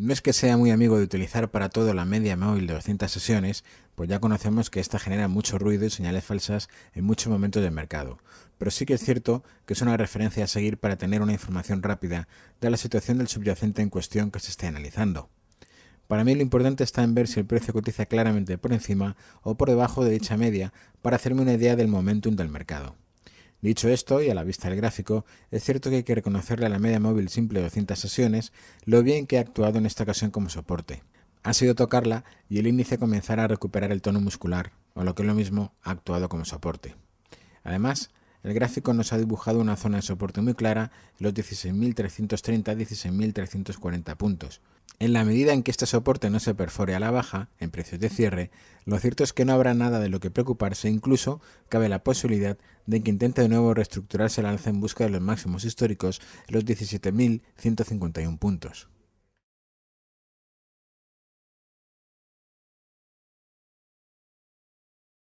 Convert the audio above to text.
No es que sea muy amigo de utilizar para todo la media móvil de 200 sesiones, pues ya conocemos que esta genera mucho ruido y señales falsas en muchos momentos del mercado, pero sí que es cierto que es una referencia a seguir para tener una información rápida de la situación del subyacente en cuestión que se esté analizando. Para mí lo importante está en ver si el precio cotiza claramente por encima o por debajo de dicha media para hacerme una idea del momentum del mercado. Dicho esto, y a la vista del gráfico, es cierto que hay que reconocerle a la media móvil simple de 200 sesiones lo bien que ha actuado en esta ocasión como soporte. Ha sido tocarla y el índice comenzará a recuperar el tono muscular, o lo que es lo mismo, ha actuado como soporte. Además, el gráfico nos ha dibujado una zona de soporte muy clara los 16.330-16.340 puntos, en la medida en que este soporte no se perfore a la baja, en precios de cierre, lo cierto es que no habrá nada de lo que preocuparse, incluso cabe la posibilidad de que intente de nuevo reestructurarse el alza en busca de los máximos históricos, los 17.151 puntos.